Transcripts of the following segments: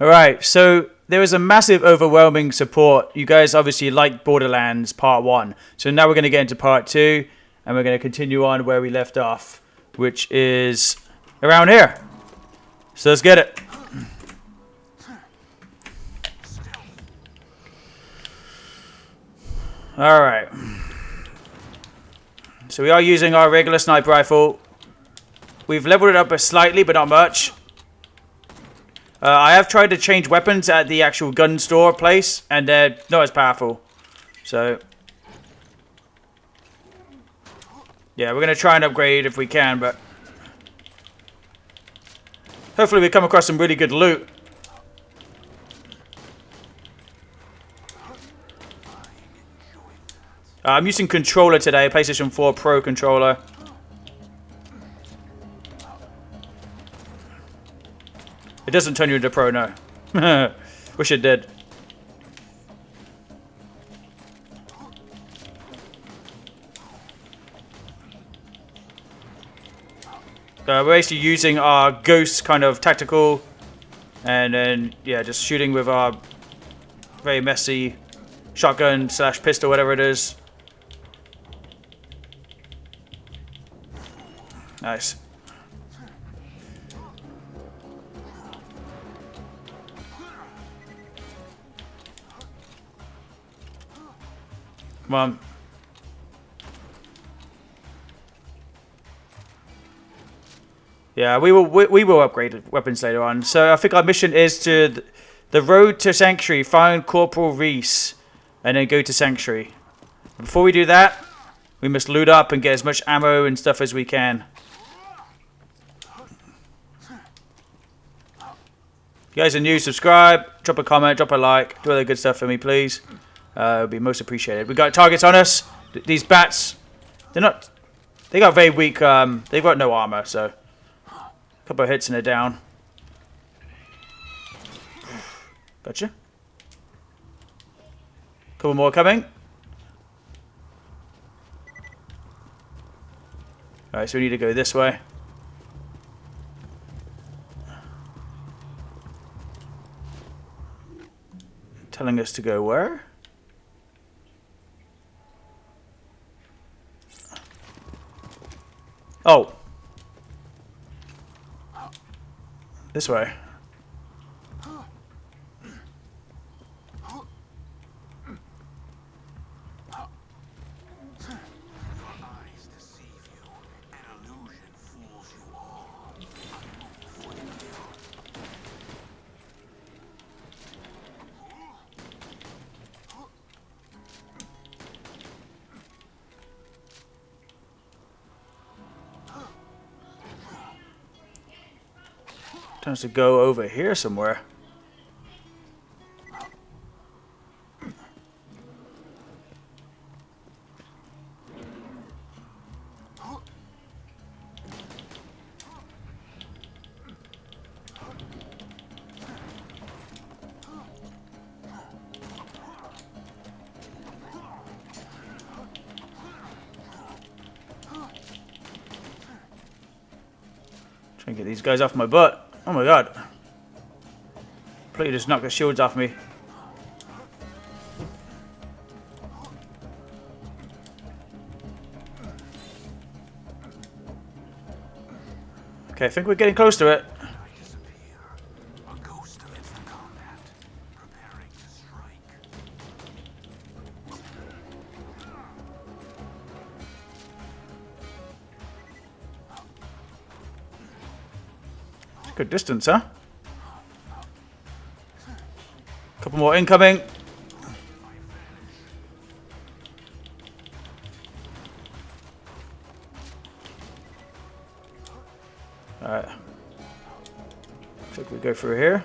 All right, so there was a massive, overwhelming support. You guys obviously liked Borderlands Part 1. So now we're going to get into Part 2, and we're going to continue on where we left off, which is around here. So let's get it. All right. So we are using our regular sniper rifle. We've leveled it up a slightly, but not much. Uh, I have tried to change weapons at the actual gun store place, and they're not as powerful. So, yeah, we're going to try and upgrade if we can, but hopefully we come across some really good loot. Uh, I'm using controller today, PlayStation 4 Pro controller. It doesn't turn you into pro, no. Wish it did. Uh, we're basically using our ghost kind of tactical and then yeah just shooting with our very messy shotgun slash pistol whatever it is nice Come on. Yeah, we will we, we will upgrade weapons later on. So I think our mission is to the road to Sanctuary, find Corporal Reese, and then go to Sanctuary. Before we do that, we must loot up and get as much ammo and stuff as we can. If you guys are new, subscribe, drop a comment, drop a like, do all the good stuff for me, please. Uh, it would be most appreciated. We got targets on us. Th these bats, they're not. They got very weak. Um, they've got no armor, so a couple of hits and they're down. Gotcha. Couple more coming. Alright, so we need to go this way. Telling us to go where? Oh. This way. To go over here somewhere. Try and get these guys off my butt. Oh my god. Completely just knocked the shields off me. Okay, I think we're getting close to it. Distance, huh? Couple more incoming. Alright. Think we go through here.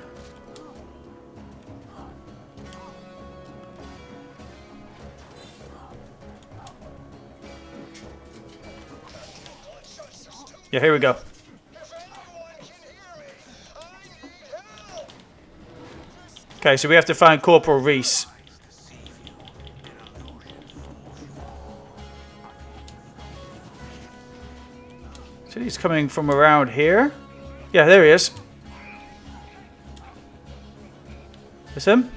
Yeah, here we go. Okay, so we have to find Corporal Reese. So he's coming from around here. Yeah, there he is. This him?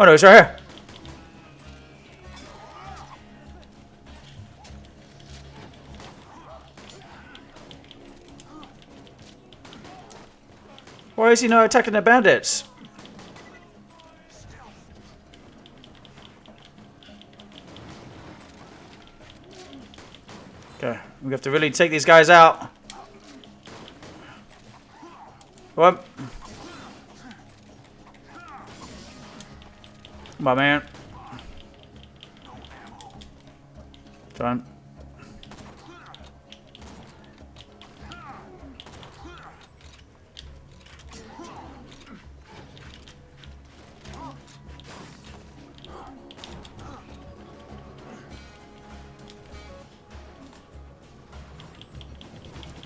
Oh no, he's right here. Why is he not attacking the bandits? We have to really take these guys out. What? My man. Done.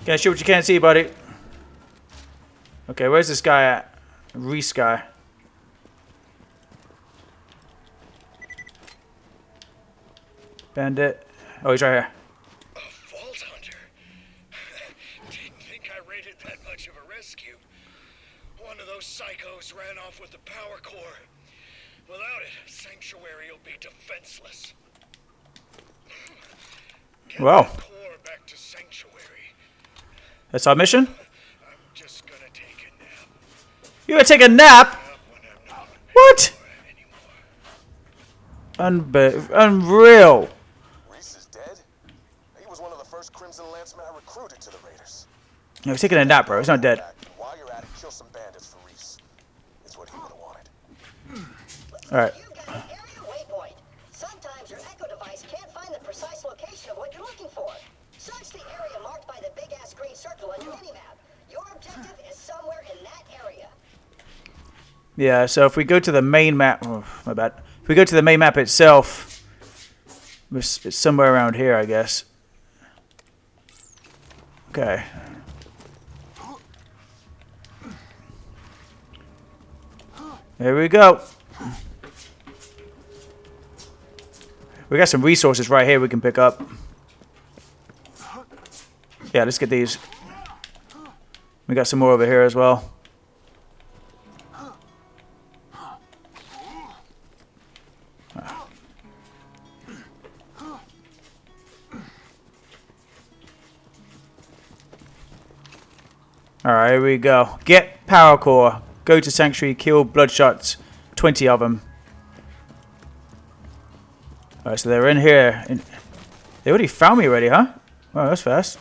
Can't shoot what you can't see, buddy. Okay, where's this guy at? Reese guy. Bandit. Oh, he's right here. A Vault Hunter? Didn't think I rated that much of a rescue. One of those psychos ran off with the power core. Without it, Sanctuary will be defenseless. Get Well. that core back to Sanctuary. That's our mission? I'm gonna take a nap. You gonna take a nap? Up when I'm not What? Unbe unreal. Reese is dead? He was one of the first Crimson Lancemen I recruited to the Raiders. No, he's taking a nap, bro. He's not dead. Back, and While you're at it, kill some bandits for Reese. It's what he would have wanted. Alright. You've got an area waypoint. Sometimes your Echo device can't find the precise location of what you're looking for. Search the area marked by the big-ass green circle on your minimap. Your objective is somewhere in that area. Yeah, so if we go to the main map, oh, my bad. If we go to the main map itself, it's somewhere around here, I guess. Okay. There we go. We got some resources right here we can pick up. Yeah, let's get these. We got some more over here as well. Alright, here we go. Get power core. Go to sanctuary, kill bloodshots. 20 of them. Alright, so they're in here. They already found me already, huh? Wow, that's fast.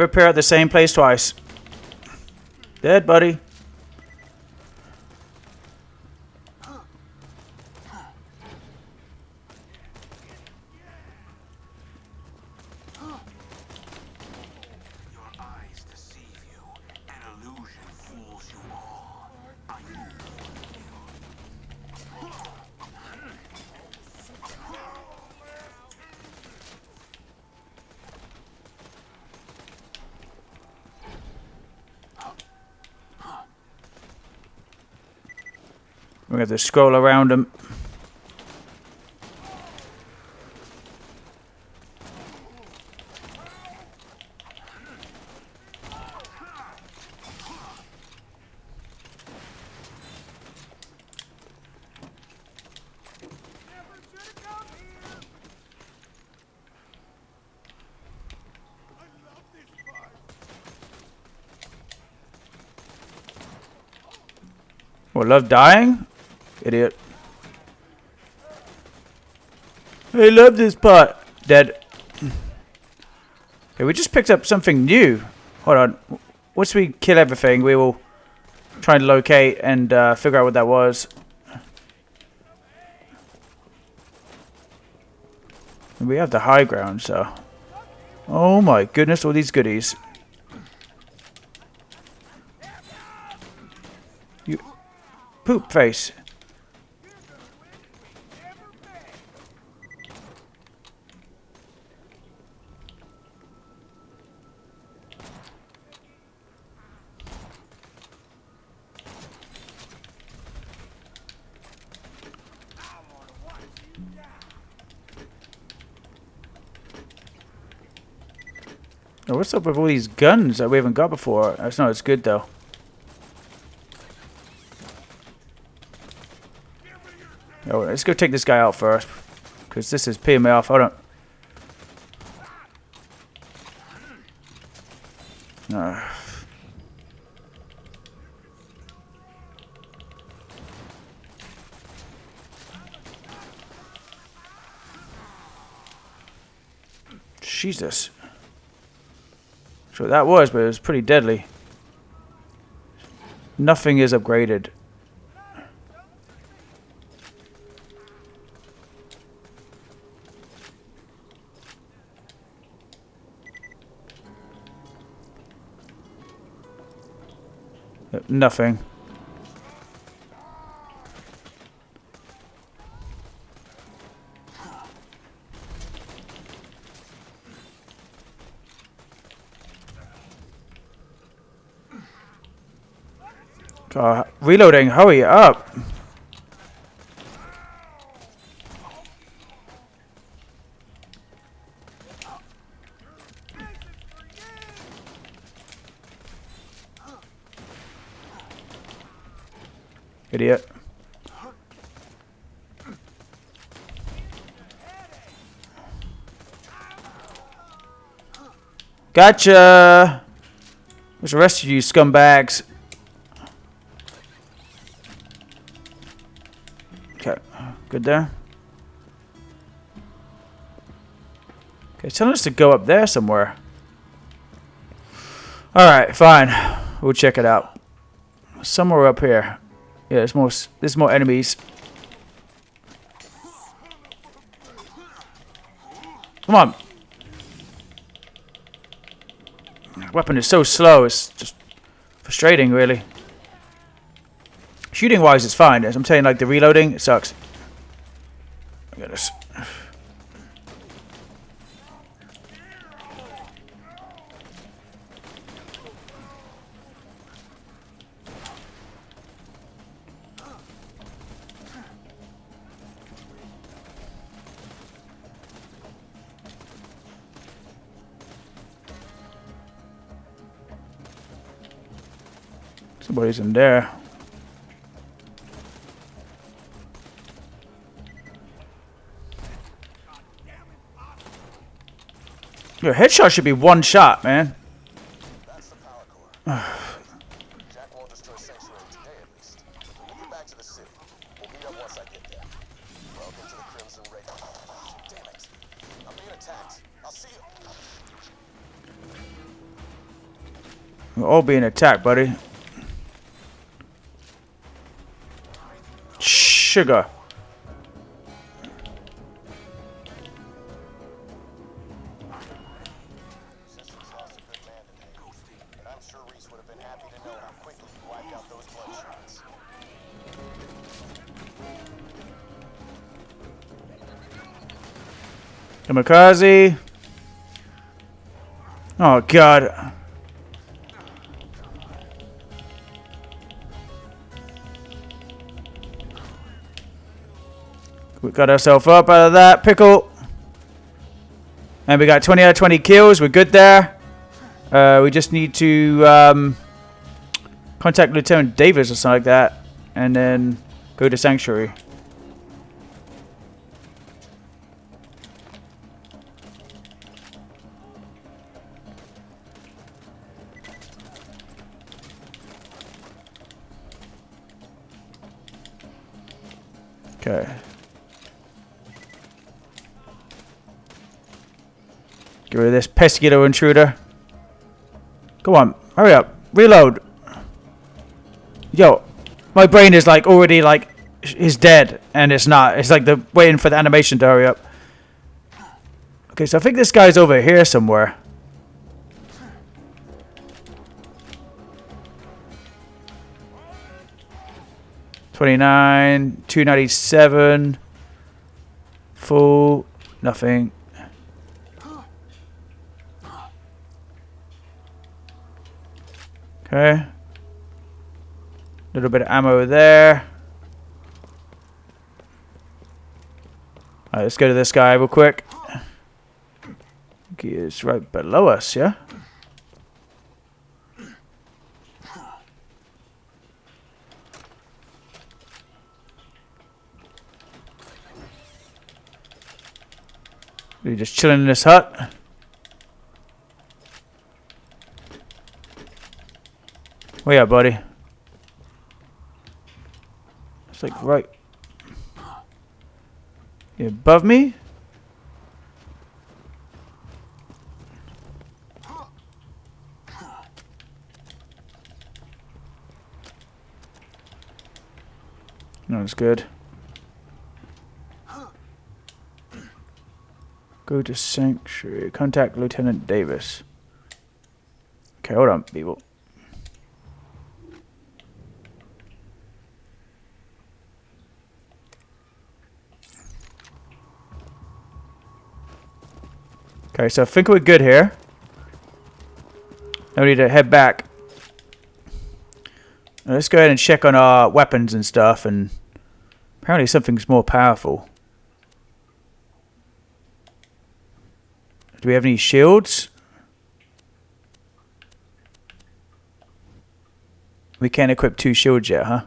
Never appear at the same place twice. Dead, buddy. Your eyes deceive you, an illusion fools you all. I knew We're going to scroll around them. What, love dying? Idiot. I love this part. Dead. Okay, we just picked up something new. Hold on. Once we kill everything, we will try and locate and uh, figure out what that was. We have the high ground, so... Oh my goodness, all these goodies. You... Poop face. What's up with all these guns that we haven't got before? That's not as good though. Oh, let's go take this guy out first. Because this is peeing me off. Hold on. No. Jesus. So that was, but it was pretty deadly. Nothing is upgraded. Uh, Nothing. Uh, reloading, hurry up. Idiot. Gotcha! Where's the rest of you scumbags? Good there. Okay, it's telling us to go up there somewhere. Alright, fine. We'll check it out. Somewhere up here. Yeah, there's more, there's more enemies. Come on. Weapon is so slow, it's just frustrating, really. Shooting wise, it's fine. As I'm saying, like the reloading, it sucks. This. Somebody's in there. It. I'm being attacked. I'll see you. We're all being attacked, buddy. Sugar. Happy to know how quickly you wiped out those bloodshots. Kamikaze. Oh, God. We got ourselves up out of that pickle. And we got 20 out of 20 kills. We're good there. Uh, we just need to um, contact Lieutenant Davis or something like that. And then go to Sanctuary. Okay. Get rid of this pesky little intruder. Come on, hurry up. Reload. Yo, my brain is like already like is dead and it's not. It's like the waiting for the animation to hurry up. Okay, so I think this guy's over here somewhere. Twenty-nine, two ninety-seven, full, nothing. Okay. Little bit of ammo there. Alright, let's go to this guy real quick. He is right below us, yeah? We're just chilling in this hut. Where you at, buddy? It's like right. Above me? No, it's good. Go to Sanctuary. Contact Lieutenant Davis. Okay, hold on, people. Okay, so I think we're good here. Now we need to head back. Now let's go ahead and check on our weapons and stuff, and apparently something's more powerful. Do we have any shields? We can't equip two shields yet, huh?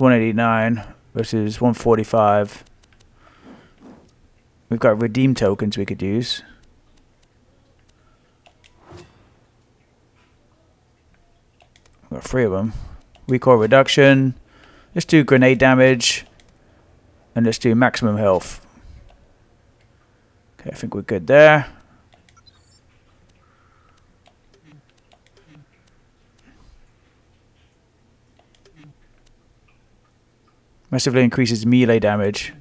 189 versus 145. We've got redeem tokens we could use. We've got three of them. Recoil reduction. Let's do grenade damage. And let's do maximum health. Okay, I think we're good there. Massively increases melee damage.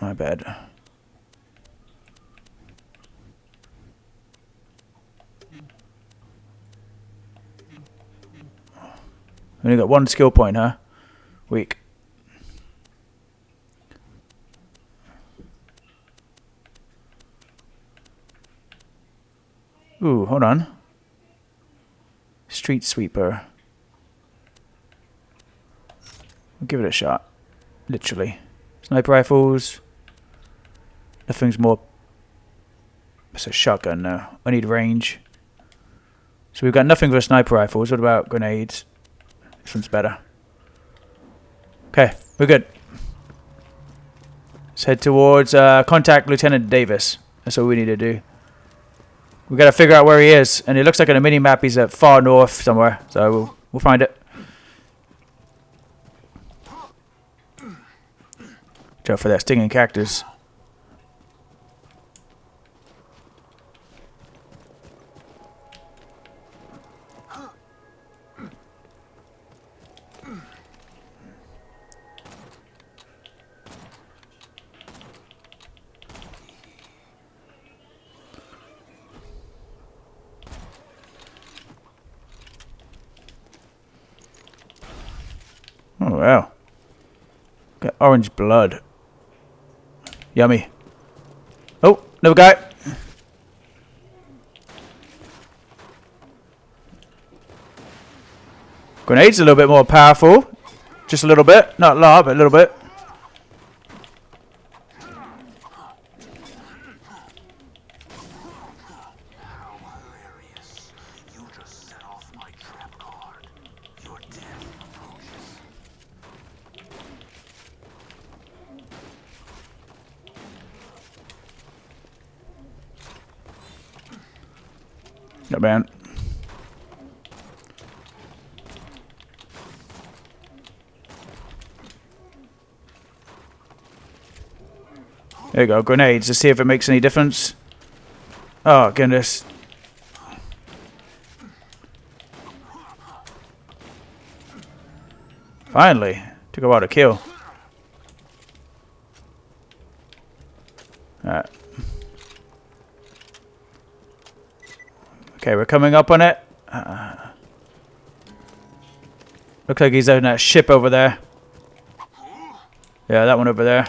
My bad. Only got one skill point, huh? Weak. Ooh, hold on. Street sweeper. We'll give it a shot. Literally. Sniper rifles. Nothing's more. It's a shotgun now. I need range. So we've got nothing for sniper rifles. What about grenades? This one's better. Okay, we're good. Let's head towards uh, contact Lieutenant Davis. That's all we need to do. We've got to figure out where he is, and it looks like on the mini map he's at far north somewhere. So we'll we'll find it. Watch out for that stinging cactus. Oh wow. Got orange blood. Yummy. Oh, another guy. Grenades a little bit more powerful. Just a little bit. Not a lot, but a little bit. Not bad. There you go, grenades, to see if it makes any difference. Oh, goodness. Finally. Took a while to kill. Okay, we're coming up on it. Uh, looks like he's on that ship over there. Yeah, that one over there.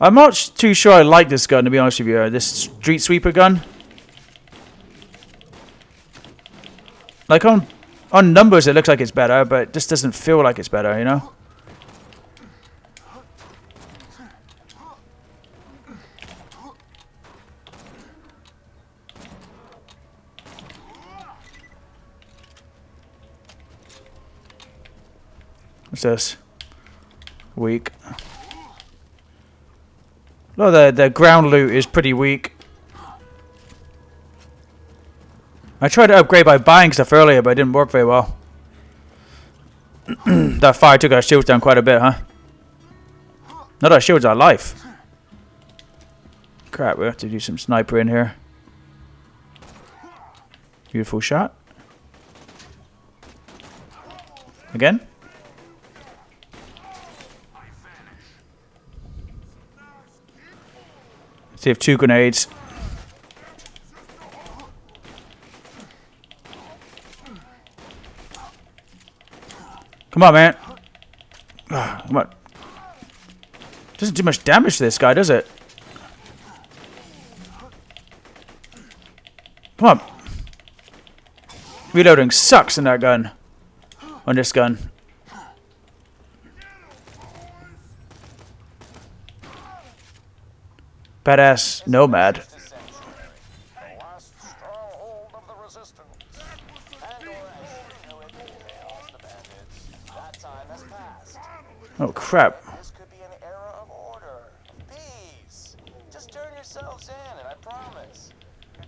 I'm not too sure I like this gun, to be honest with you. uh, This street sweeper gun. Like on on numbers, it looks like it's better, but it just doesn't feel like it's better, you know. What's this? Weak. Well, the the ground loot is pretty weak. I tried to upgrade by buying stuff earlier, but it didn't work very well. that fire took our shields down quite a bit, huh? Not our shields, our life. Crap, we have to do some sniper in here. Beautiful shot. Again? See have two grenades. Come on, man. Ah, Come on. Doesn't do much damage to this guy, does it? Come on. Reloading sucks in that gun. On this gun. Badass Nomad. The last stronghold of the resistance. And or as you know it, emails the bandits. That time has passed. Oh crap. This could be an era of order. Peace. Just turn yourselves in, and I promise, your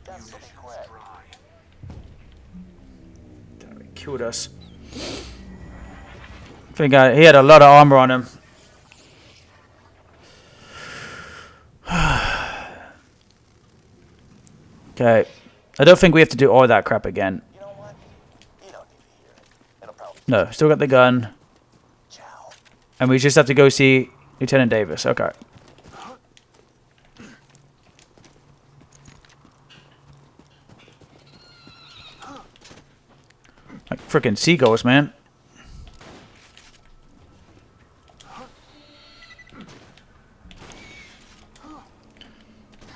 deaths oh, will be quick. Killed us. I think I, he had a lot of armor on him. Okay. I don't think we have to do all that crap again. You know? You No, still got the gun. And we just have to go see Lieutenant Davis. Okay. Like freaking seagulls, man.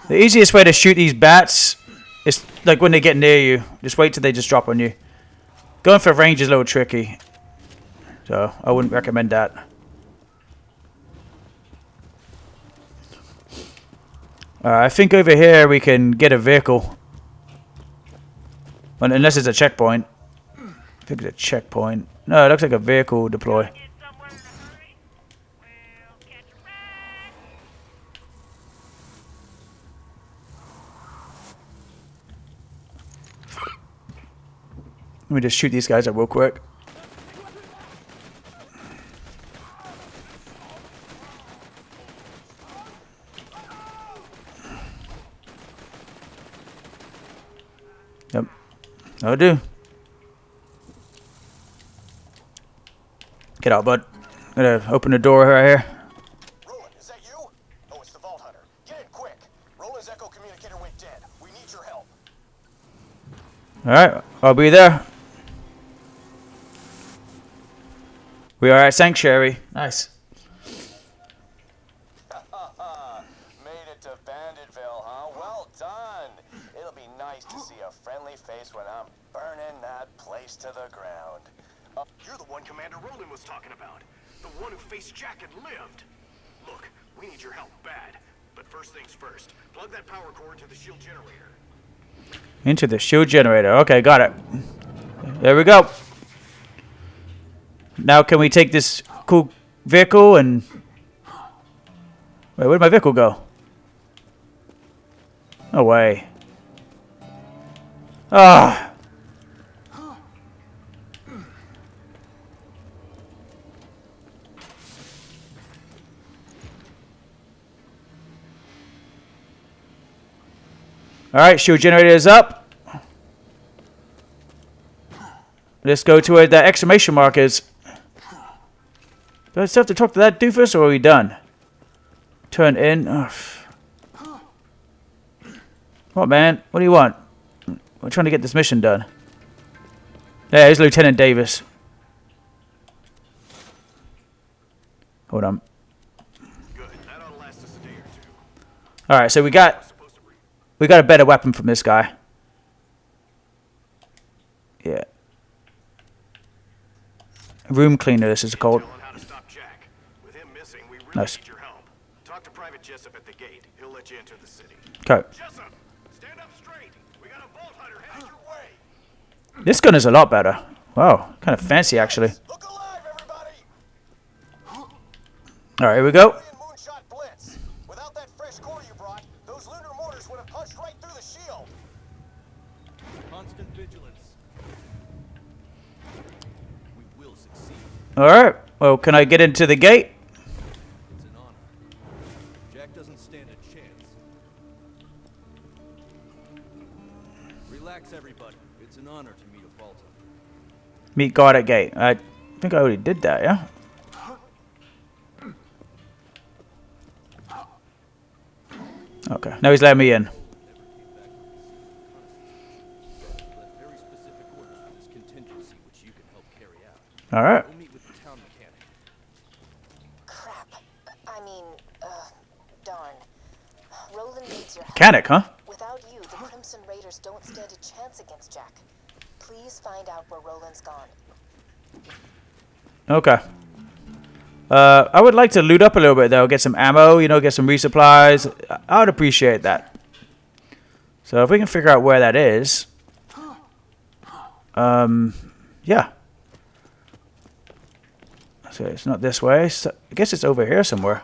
The easiest way to shoot these bats is like when they get near you. Just wait till they just drop on you. Going for range is a little tricky. So I wouldn't recommend that. Uh, I think over here we can get a vehicle. Unless it's a checkpoint. I think it's a checkpoint. No, it looks like a vehicle deploy. Get somewhere in a hurry? Well, catch a ride. Let me just shoot these guys up real quick. Yep. That'll do. Get out, bud. i Gonna open the door right here. Roland, is that you? Oh, it's the Vault Hunter. Get in quick. Roland's Echo communicator went dead. We need your help. Alright, I'll be there. We are at Sanctuary. Nice. Made it to Banditville, huh? Well done. It'll be nice to see a friendly face when I'm burning that place to the ground. Uh, You're the one Commander Roland was talking about. The one who faced Jack and lived. Look, we need your help bad. But first things first, plug that power cord into the shield generator. Into the shield generator. Okay, got it. There we go. Now can we take this cool vehicle and... Wait, where'd my vehicle go? No way. Ah. Alright, shield generator is up. Let's go to where the exclamation mark is. Do I still have to talk to that doofus, or are we done? Turn in. Ugh. What, man? What do you want? We're trying to get this mission done. Yeah, here's Lieutenant Davis. Hold on. All right, so we got we got a better weapon from this guy. Yeah. Room cleaner. This is called. Tell him how to stop Jack. With him missing, we really Nice. need your help. Talk to Private Jessup at the gate. He'll let you enter the city. Okay. Jessup, stand up straight. We got a Vault Hunter headed your way. This gun is a lot better. Wow, kind of fancy actually. Look alive, everybody! All right, here we go. Moonshot Blitz. Without that fresh core you brought, those lunar mortars would have punched right through the shield. Constant vigilance. We will succeed. All right. Well, can I get into the gate? Meet guard at gate. I think I already did that, yeah? Okay, now he's letting me in. Left very specific orders for this contingency, which you can help carry out. All right. We'll meet with the town mechanic. Crap. I mean, uh, darn. Roland needs your. Mechanic, huh? Without you, the Crimson Raiders don't stand a chance against Jack. Please find out where Roland's gone. Okay. Uh, I would like to loot up a little bit though, get some ammo, you know, get some resupplies. I- would appreciate that. So if we can figure out where that is, um, yeah. So it's not this way. So I guess it's over here somewhere.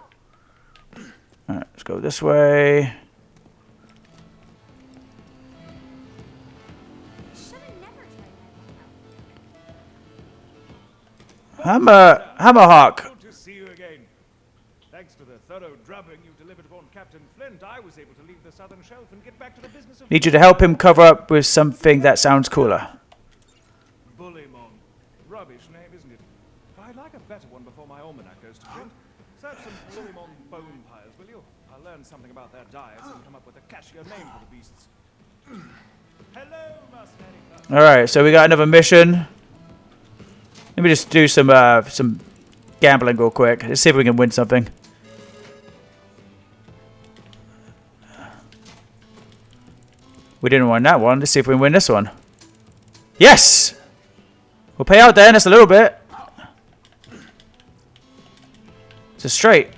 All right, let's go this way. Hammer, Hammerlock. Good to see you again. Thanks to the thorough drubbing you delivered upon Captain Flint, I was able to leave the southern shelf and get back to the business of Need you to help him cover up with something that sounds cooler. Bullymong. Rubbish name, isn't it? I'd like a better one before my almanac goes to print. Search some Bullymong bone piles, will you? I'll learn something about their diets and come up with a catchier name for the beasts. Hello, Master All right, so we got another mission. Let me just do some uh, some gambling real quick. Let's see if we can win something. We didn't win that one. Let's see if we win this one. Yes! We'll pay out then. It's a little bit. It's a straight.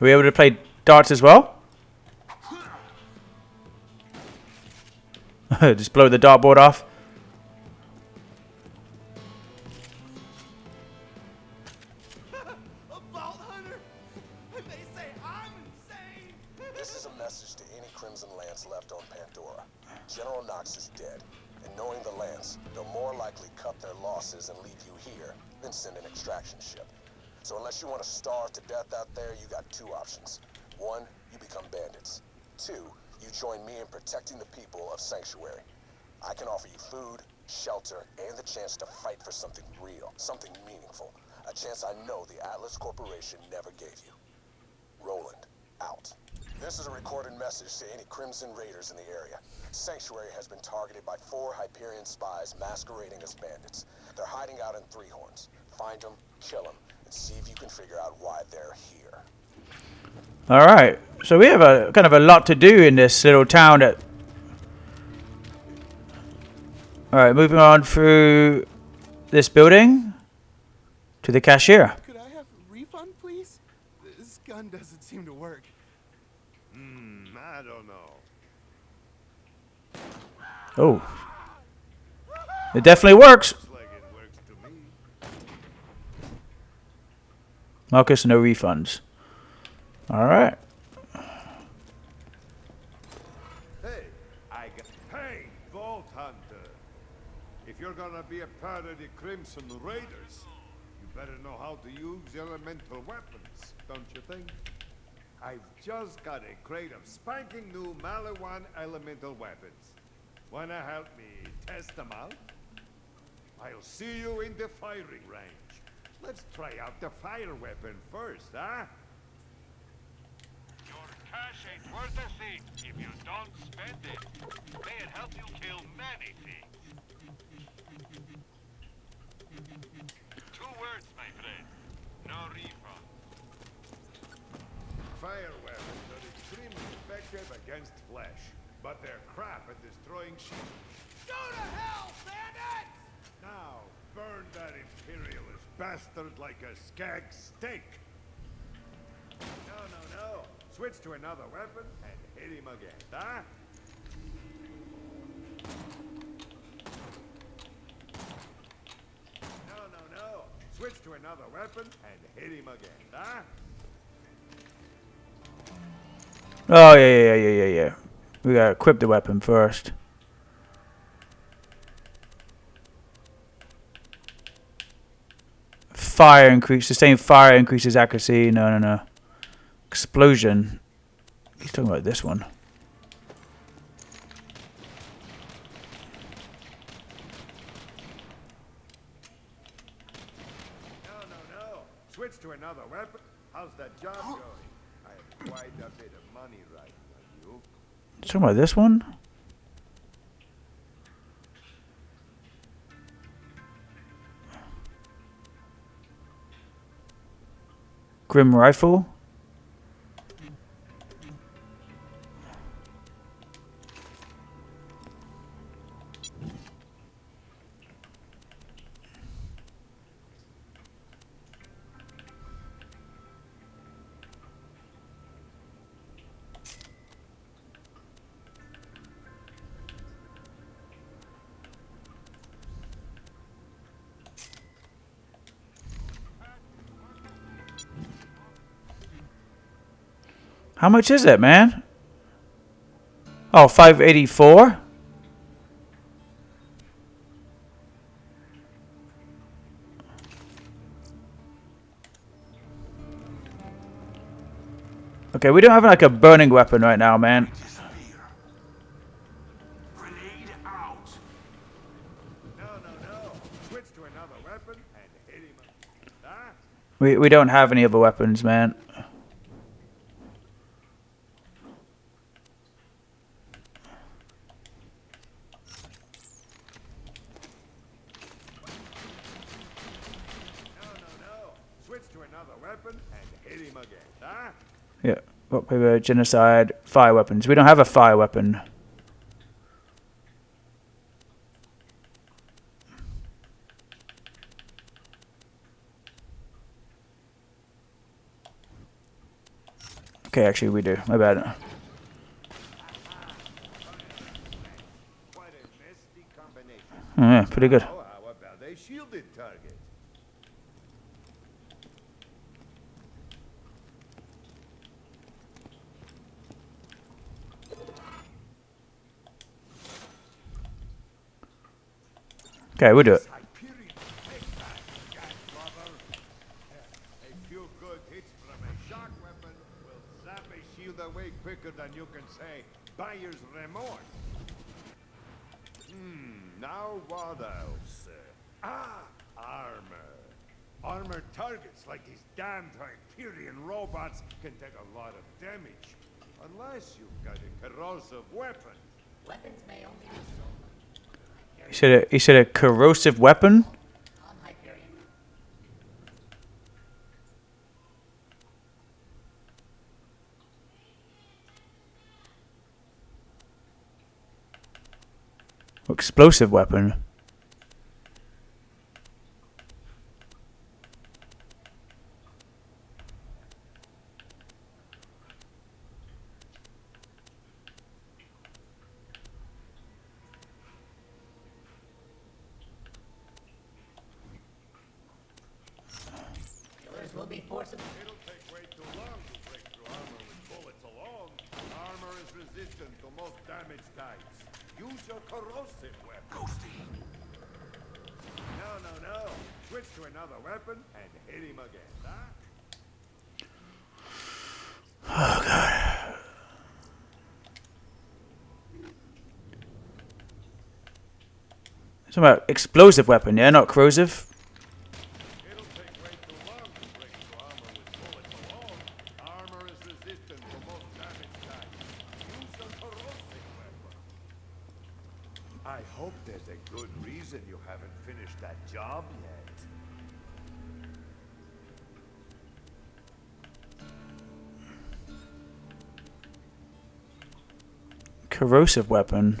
Are we able to play darts as well? Just blow the dartboard off. A Vault Hunter? And they say I'm insane? This is a message to any Crimson Lance left on Pandora. General Knox is dead, and knowing the Lance, they'll more likely cut their losses and leave you here than send an extraction ship. So unless you want to starve to death out there, you got two options. One, you become bandits. Two, you join me in protecting the people of Sanctuary. I can offer you food, shelter, and the chance to fight for something real, something meaningful. A chance I know the Atlas Corporation never gave you. Roland, out. This is a recorded message to any Crimson Raiders in the area. Sanctuary has been targeted by four Hyperion spies masquerading as bandits. They're hiding out in Three Horns. Find them, kill them, and see if you can figure out why they're here. All right. So we have a kind of a lot to do in this little town. That. All right, moving on through this building to the cashier. Could I have a refund, please? This gun doesn't seem to work. Hmm, I don't know. Oh, it definitely works. Looks like it works. Marcus, no refunds. All right. Hey, I got. Hey, Vault Hunter. If you're gonna be a part of the Crimson Raiders, you better know how to use elemental weapons, don't you think? I've just got a crate of spanking new Maliwan elemental weapons. Wanna help me test them out? I'll see you in the firing range. Let's try out the fire weapon first, huh? Your cash ain't worth a thing if you don't spend it. May it help you kill many things. Two words, my friend. No refund. Fire weapons are extremely effective against flesh, but they're crap at destroying sheep. Go to hell, bandits! Now, burn that imperialist bastard like a skag steak. No, no, no. Switch to another weapon and hit him again, huh? No, no, no. Switch to another weapon and hit him again, huh? Oh yeah, yeah, yeah, yeah, yeah. We gotta equip the weapon first. Fire increase, sustained fire increases accuracy. No, no, no. Explosion. He's talking about this one. No, no, no. Switch to another weapon. How's that job going? I have quite a bit of money right on you. He's talking about this one. Grim rifle. How much is it, man? Oh, 584? Okay, we don't have like a burning weapon right now, man. Disappear. Grenade out. No, no, no. Switch to another weapon and hit him again, huh? We we don't have any other weapons, man. No, no, no. Switch to another weapon and hit him again, huh? Yeah, genocide, fire weapons. We don't have a fire weapon. Okay, actually we do. My bad. Quite a nasty combination. Oh, yeah, pretty good. Oh, how about a shielded target? Okay, we'll do it. Hyperion take that, Godfather. A few good hits from a shock weapon will a shield away quicker than you can say buyer's remorse. Hmm, now what else? Ah, armor. Armored targets like these damned Hyperion robots can take a lot of damage. Unless you've got a corrosive weapon. Weapons may only be stolen He said a, he said a corrosive weapon. on Explosive weapon. Killers will be forcibly. It'll take way too long to break through armor with bullets alone. Armor is resistant to most damage types. Use your corrosive weapon. Ghosty. No, no, no. Switch to another weapon and hit him again, huh? Talking about explosive weapon, yeah, not corrosive. It'll take way too long to break through armor with bullets alone. Armor is resistant to most damage types. Use your corrosive weapon. I hope there's a good reason you haven't finished that job yet. Corrosive weapon.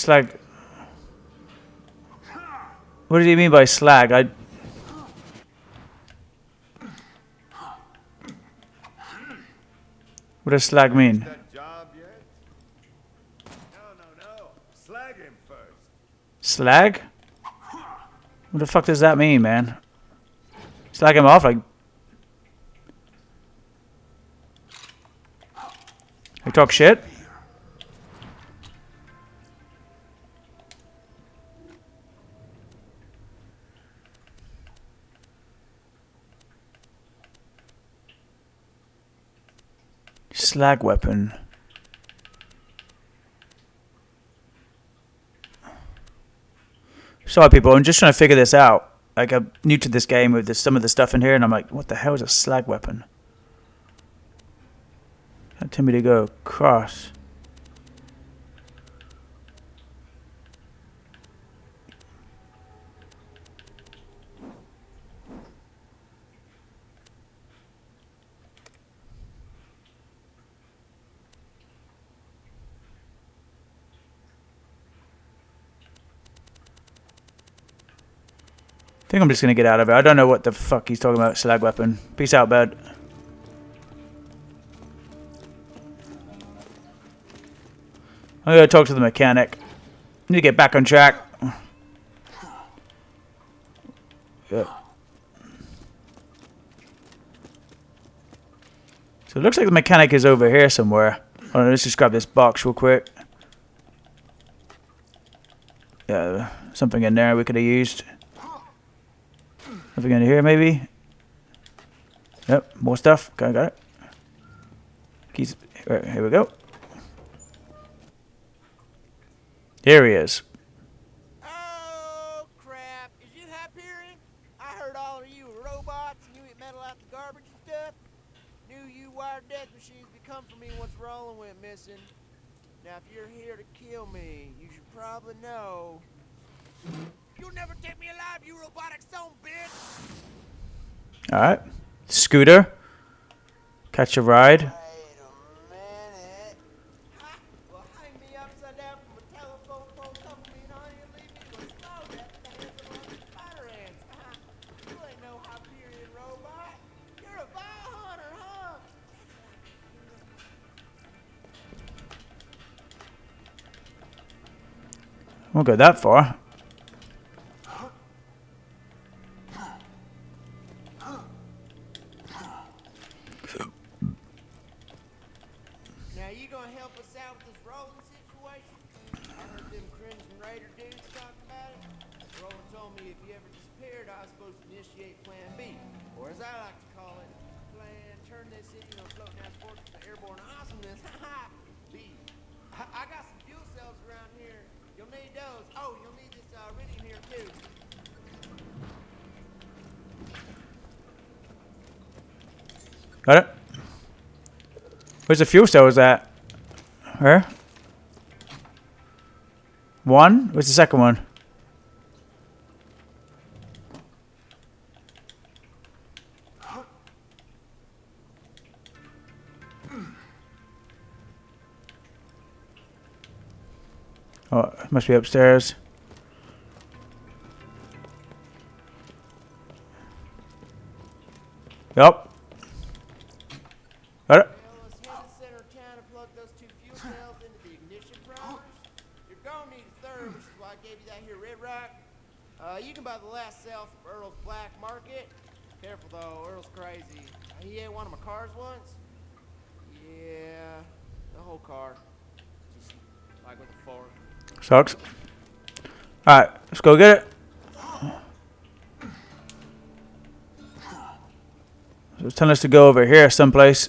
Slag. What do you mean by slag? I. What does slag mean? Slag him first. Slag? What the fuck does that mean, man? Slag him off like. You talk shit? Slag weapon. Sorry, people. I'm just trying to figure this out. Like, I'm new to this game with this, some of the stuff in here, and I'm like, what the hell is a slag weapon? Can't tell me to go across. Think I'm just gonna get out of it. I don't know what the fuck he's talking about. Slag weapon. Peace out, bud. I'm gonna talk to the mechanic. Need to get back on track. Yeah. So it looks like the mechanic is over here somewhere. Hold on, let's just grab this box real quick. Yeah, something in there we could have used. Something in here, maybe? Yep, more stuff. Okay, got it. Keys. Right, here we go. Here he is. Oh, crap. Is you Hyperion? I heard all of you were robots and you eat metal out the garbage and stuff. Knew you wired death machines to come for me once Roland went missing. Now, if you're here to kill me, you should probably know. You'll never take me alive, you robotic son bitch! Alright. Scooter. Catch a ride. Wait go that Ha! Got it? Where's the fuel cells at? Where? One? Where's the second one? Oh, must be upstairs. Sucks. Alright, let's go get it. It's telling us to go over here someplace.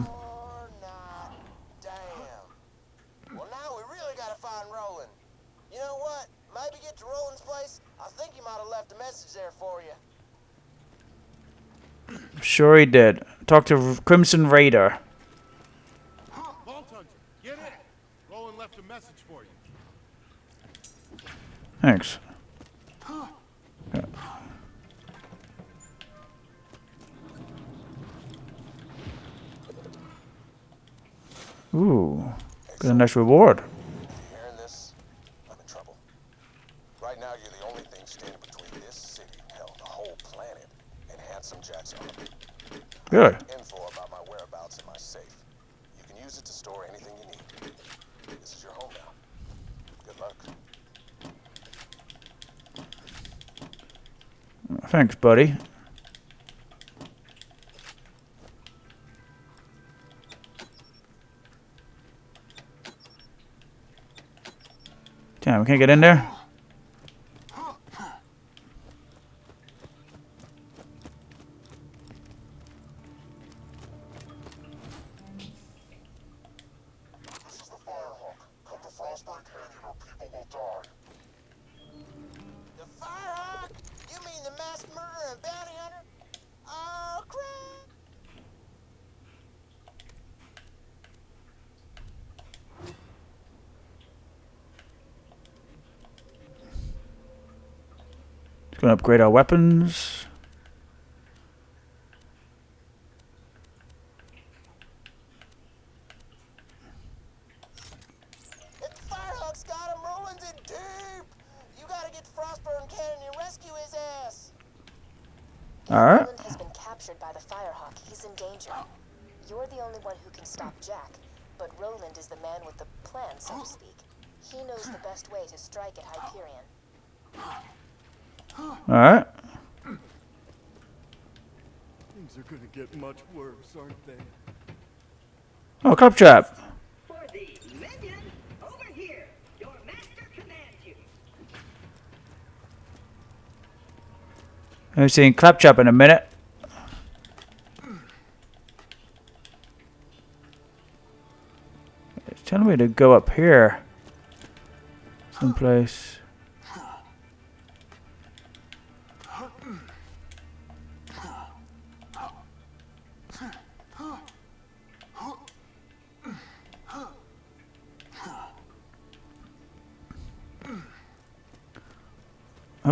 Sure he did. Talk to Crimson Raider. Thanks. Yeah. Ooh, got a nice reward. This, right now, you're the only thing standing between this city, hell, the whole planet, and Handsome Jack's army. Good. Info about my whereabouts in my safe. You can use it to store anything you need. This is your home now. Good luck. Thanks, buddy. Damn, we can't get in there? upgrade our weapons. Claptrap! I'm seeing Claptrap in a minute. It's telling me to go up here. Someplace.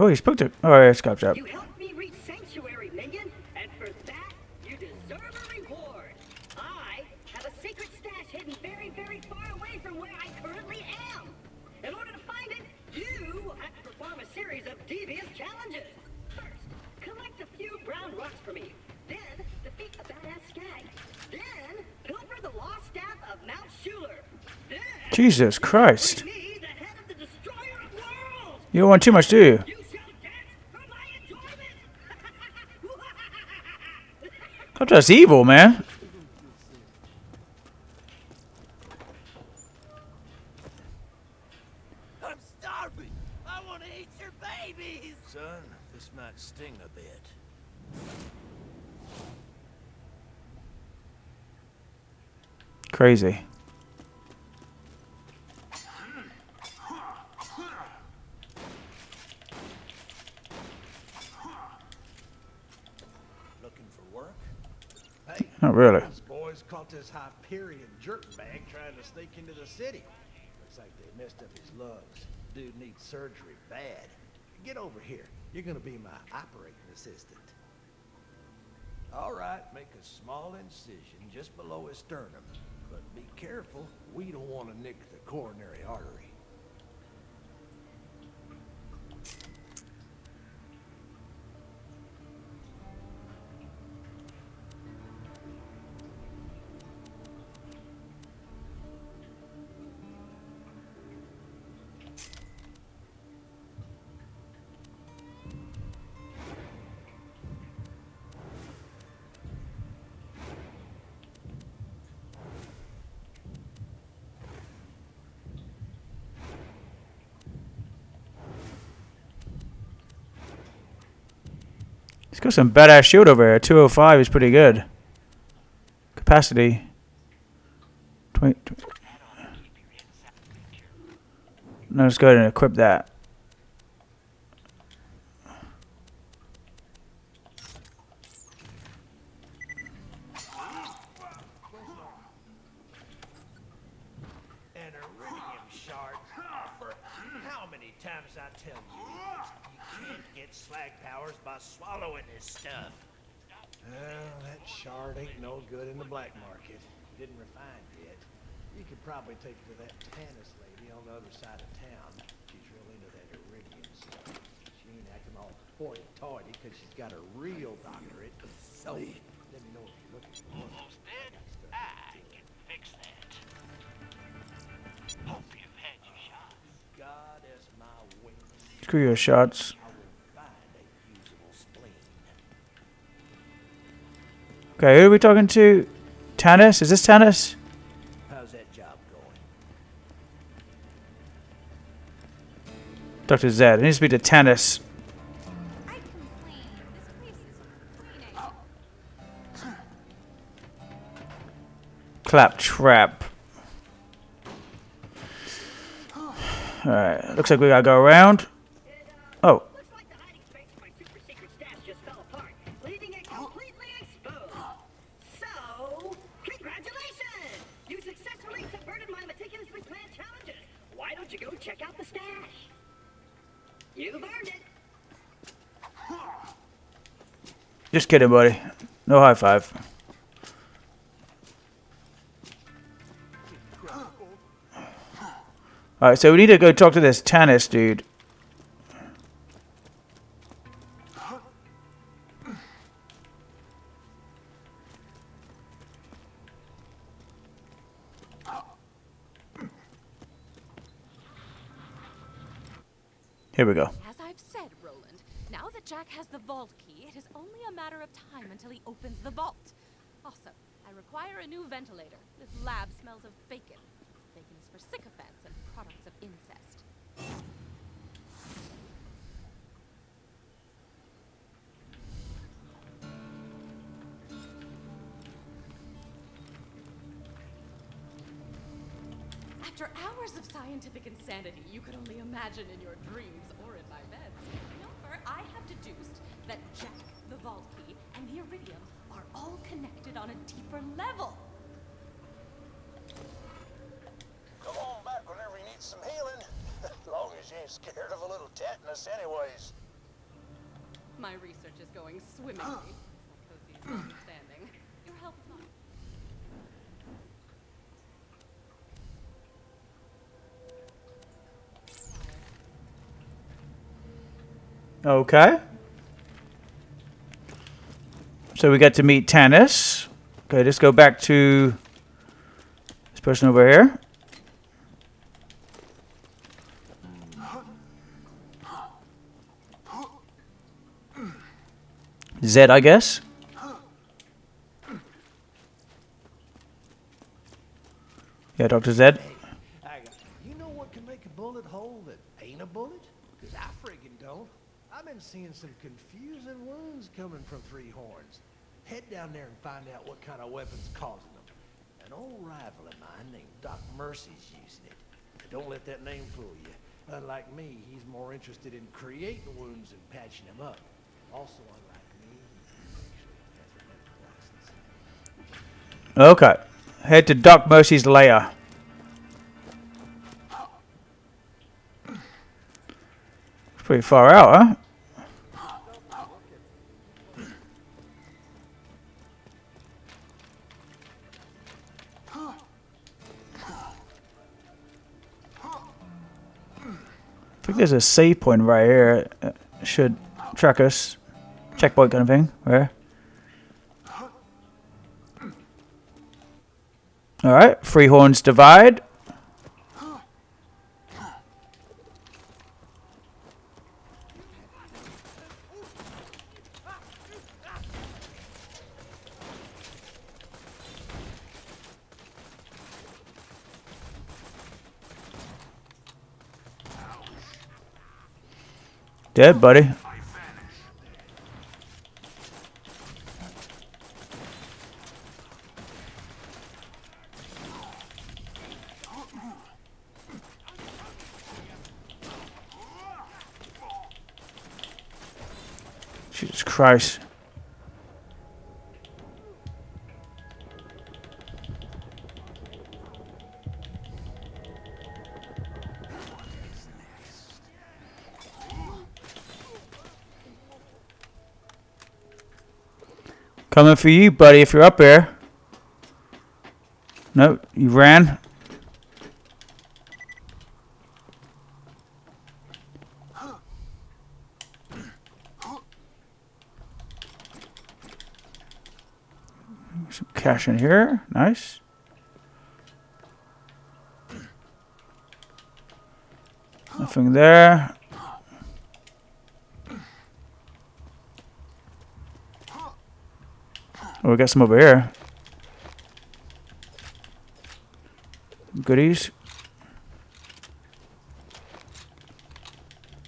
Oh, he spoke to. Oh, yeah, it's Claptrap. You helped me reach Sanctuary, minion, and for that, you deserve a reward. I have a secret stash hidden very, very far away from where I currently am. In order to find it, you have to perform a series of devious challenges. First, collect a few brown rocks for me. Then, defeat a badass skag. Then, pilfer the lost staff of Mount Schuler. Then, Jesus Christ. me, the head of the destroyer of worlds. You don't want too much, do you? You shall dance for my enjoyment. Claptrap's evil, man. I'm starving. I want to eat your babies. Son, this might sting a bit. Crazy. Looking for work? Hey, Not really. these boys this Hyperion jerkbag trying to sneak into the city. Looks like they messed up his lungs. Dude needs surgery bad. Get over here. You're gonna be my operating assistant. All right, make a small incision just below his sternum. But be careful, we don't want to nick the coronary artery. He's got some badass shield over here. 205 is pretty good. Capacity. 20, tw- no, let's go ahead and equip that. An iridium shard. For how many times I tell you, you can't get slag powers by swallowing this stuff. Well, that shard ain't no good in the black market. Didn't refine yet. You could probably take it to that Tannis lady on the other side of town. She's real into that iridium stuff. She ain't acting all hoity-toity because she's got a real doctorate. So, let me know if you're looking for one. Almost dead? I can fix that. Hope you've had your shot. God as my witness. Screw your shots. I. Okay, who are we talking to? Tannis? Is this Tannis? How's that job going? Dr. Zed. It needs to be to Tannis. I. Claptrap. Alright, looks like we gotta go around. Oh, Looks like the hiding space of my super secret stash just fell apart, leaving it completely exposed. So, congratulations! You successfully subverted my meticulously planned challenges. Why don't you go check out the stash? You've earned it. just kidding, buddy. No high five. Alright, so we need to go talk to this Tannis dude. Jack has the vault key. It is only a matter of time until he opens the vault. Also, I require a new ventilator. This lab smells of bacon. Bacon is for sycophants and products of incest. After hours of scientific insanity you could only imagine in your dreams or in deduced that Jack, the Vault Key, and the Iridium are all connected on a deeper level. Come on back whenever you need some healing. As long as you ain't scared of a little tetanus anyways. My research is going swimmingly. Ah. Psychosis. Your help is not. Okay. So we get to meet Tannis. Okay, let's go back to this person over here. Zed, I guess. Yeah, Dr. Zed. You know what can make a bullet hole that ain't a bullet? Because I don't. I've been seeing some confusing wounds coming from Three Horns. Head down there and find out what kind of weapon's causing them. An old rival of mine named Doc Mercy's using it. But don't let that name fool you. Unlike me, he's more interested in creating wounds and patching them up. Also, unlike me. Okay. Head to Doc Mercy's lair. Pretty far out, huh? There's a save point right here. Uh, should track us. Checkpoint kind of thing. Where? Alright, Three Horns Divide. Dead, buddy. Jesus Christ. Coming for you, buddy, if you're up there. Nope, you ran. Some cash in here. Nice. Nothing there. Oh, we got some over here. Goodies.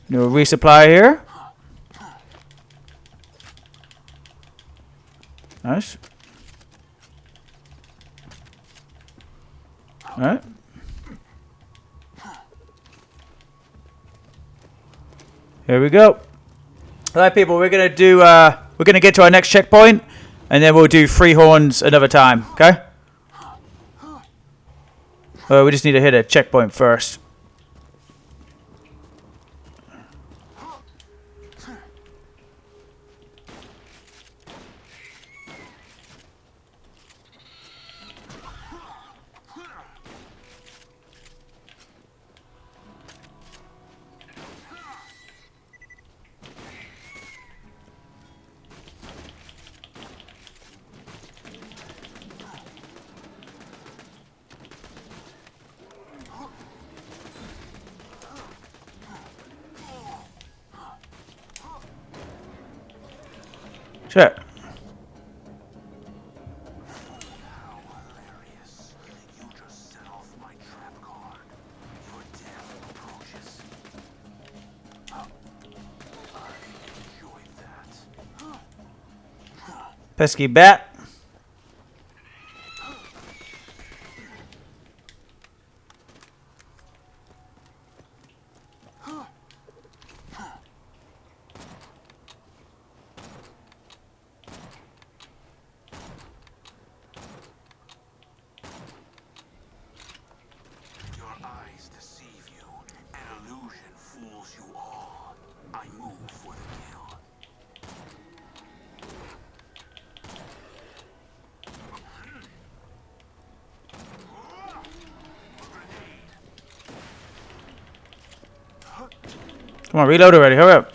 No resupply here. Nice. Alright. Here we go. Alright people, we're gonna do uh we're gonna get to our next checkpoint and then we'll do three horns another time, okay? Well, we just need to hit a checkpoint first. Pesky bat. move for the kill. Come on, reload already. Hurry up.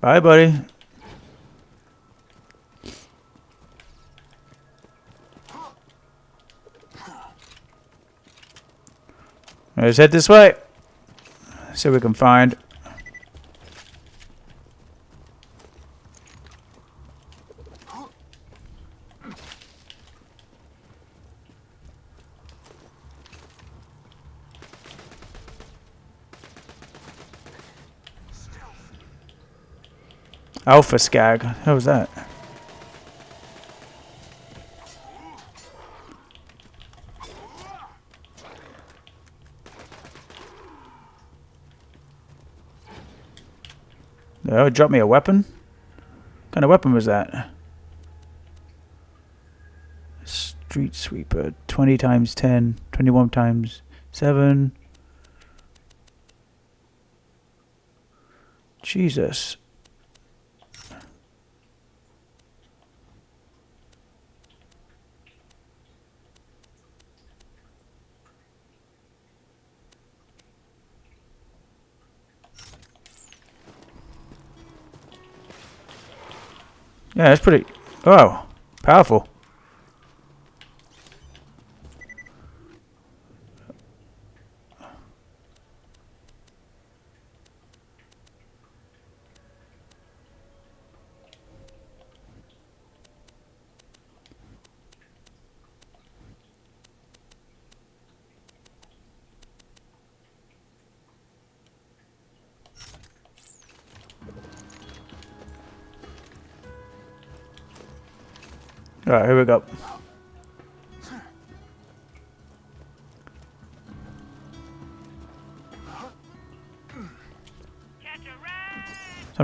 Bye, buddy. Let's head this way. See what we can find. Alpha Skag. How was that? Oh, it dropped me a weapon? What kind of weapon was that? Street Sweeper. 20 times 10. 21 times 7. Jesus. Yeah, that's pretty. Oh, powerful.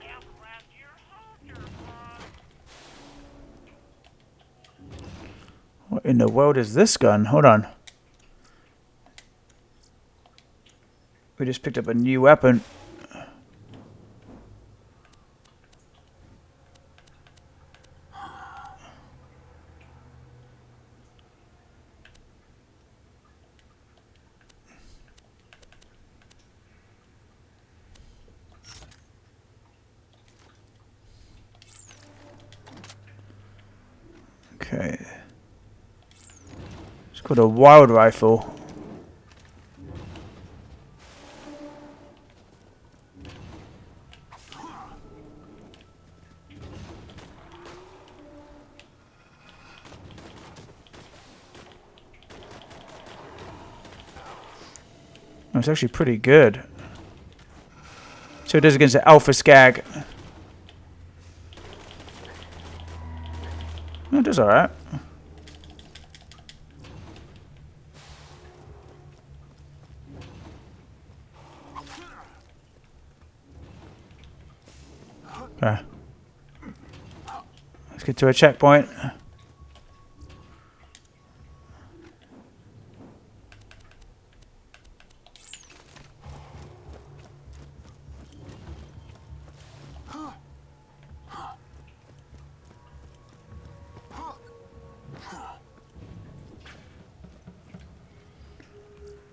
counting last year's Hunter Month. What in the world is this gun? Hold on. We just picked up a new weapon. Okay. Called a wild rifle. It's actually pretty good. So it does against the Alpha Skag. It does alright. Okay. To a checkpoint.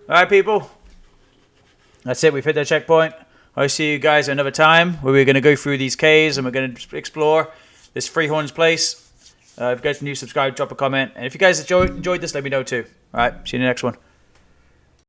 Alright, people. That's it. We've hit the checkpoint. I'll see you guys another time where we're going to go through these caves and we're going to explore this Three Horns place. Uh, if you guys are new, subscribe, drop a comment. And if you guys enjoyed, enjoyed this, let me know too. All right, see you in the next one.